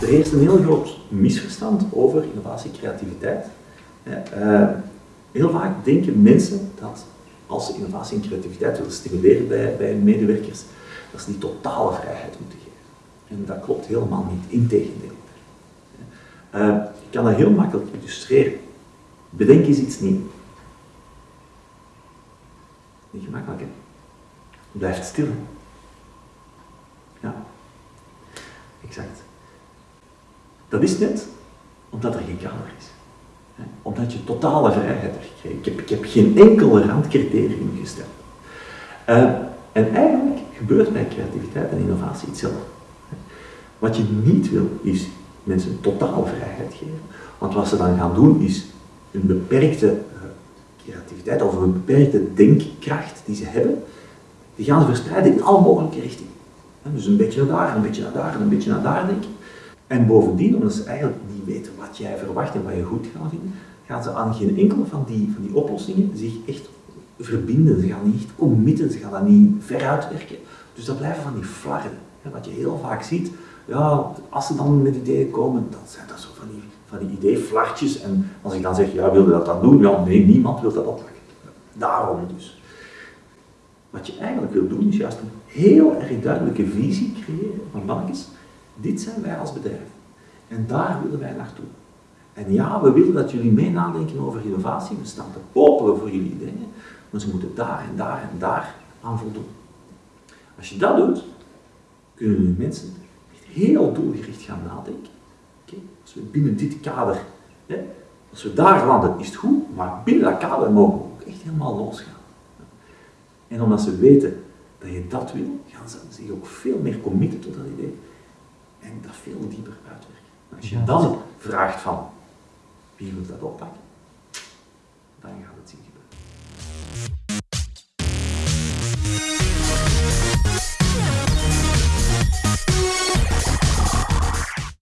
Er heerst een heel groot misverstand over innovatie en creativiteit. Uh, heel vaak denken mensen dat als ze innovatie en creativiteit willen stimuleren bij, bij hun medewerkers, dat ze die totale vrijheid moeten geven. En dat klopt helemaal niet, integendeel. Uh, ik kan dat heel makkelijk illustreren. Bedenk eens iets nieuws. Niet gemakkelijk, hè? Blijft stil. Ja, exact. Dat is net omdat er geen kader is. Omdat je totale vrijheid hebt gekregen. Ik heb, ik heb geen enkel randcriterium gesteld. Uh, en eigenlijk gebeurt bij creativiteit en innovatie hetzelfde. Wat je niet wil, is mensen totale vrijheid geven. Want wat ze dan gaan doen, is een beperkte eh, creativiteit of een beperkte denkkracht die ze hebben, die gaan ze verspreiden in alle mogelijke richtingen. Dus een beetje naar daar, een beetje naar daar en een beetje naar daar denken. En bovendien, omdat ze eigenlijk niet weten wat jij verwacht en wat je goed gaat vinden, gaan ze aan geen enkele van die, van die oplossingen zich echt verbinden. Ze gaan niet committen, ze gaan dat niet veruitwerken. Dus dat blijven van die flarden. Wat je heel vaak ziet, ja, als ze dan met ideeën komen, dan zijn dat zo van die, van die ideeflartjes. En als ik dan zeg, ja, wil je dat dan doen? Ja, nee, niemand wil dat oppakken. Daarom dus. Wat je eigenlijk wil doen, is juist een heel erg duidelijke visie creëren van mannetjes, dit zijn wij als bedrijf. En daar willen wij naartoe. En ja, we willen dat jullie mee nadenken over innovatie, we staan te popelen voor jullie ideeën, maar ze moeten daar en daar en daar aan voldoen. Als je dat doet, kunnen jullie mensen heel doelgericht gaan nadenken. Als we binnen dit kader, hè, als we daar landen, is het goed, maar binnen dat kader mogen we ook echt helemaal losgaan. En omdat ze weten dat je dat wil, gaan ze zich ook veel meer committen tot dat idee en dat veel dieper uitwerken. Als je dan vraagt van wie wil dat oppakken, dan gaat het zien.